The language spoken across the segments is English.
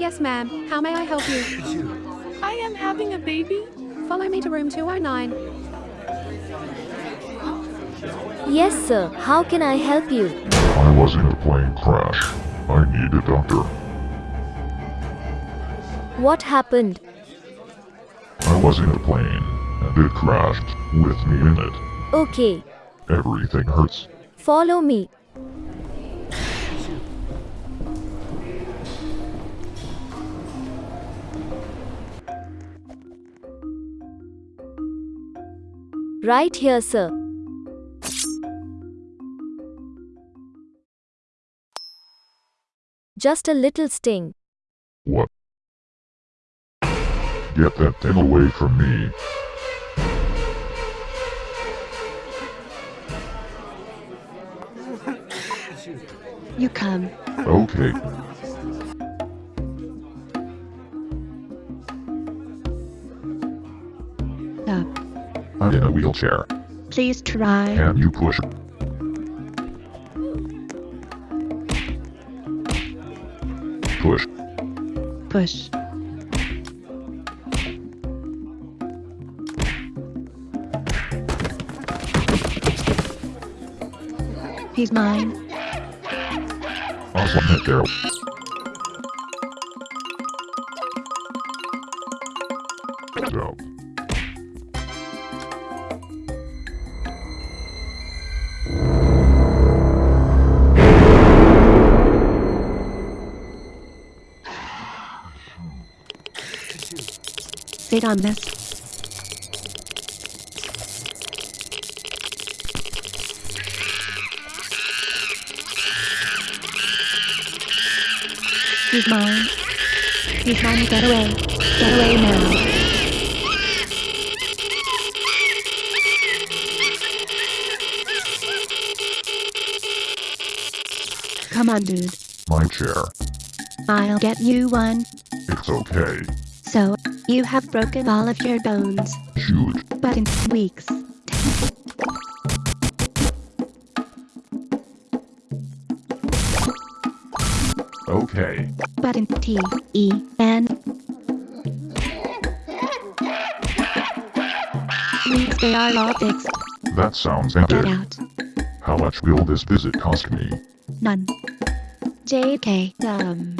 Yes, ma'am. How may I help you? I am having a baby. Follow me to room 209. Yes, sir. How can I help you? I was in a plane crash. I need a doctor. What happened? I was in a plane, and it crashed with me in it. Okay. Everything hurts. Follow me. Right here, sir. Just a little sting. What? Get that thing away from me. You come. Okay. Up. I'm in a wheelchair. Please try. Can you push? Push. Push. He's mine. Awesome, Nick Sit on this. He's mine. He's mine. Get away. Get away now. Come on, dude. My chair. I'll get you one. It's okay. So, you have broken all of your bones, Shoot. but in weeks. Okay. But in T E N weeks they are all fixed. That sounds Get epic. out. How much will this visit cost me? None. JK um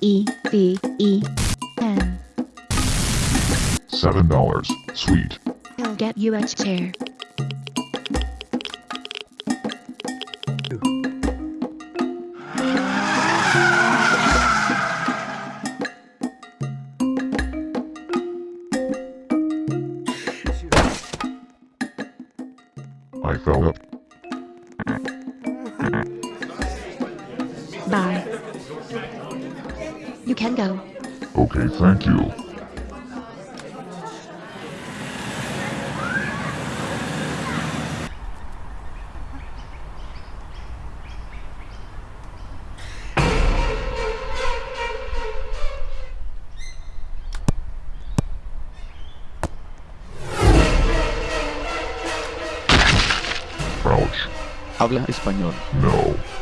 E V E N. Seven dollars. Sweet. I'll get you a chair. I fell up. Bye. You can go. Okay, thank you. Crouch. Habla español. No.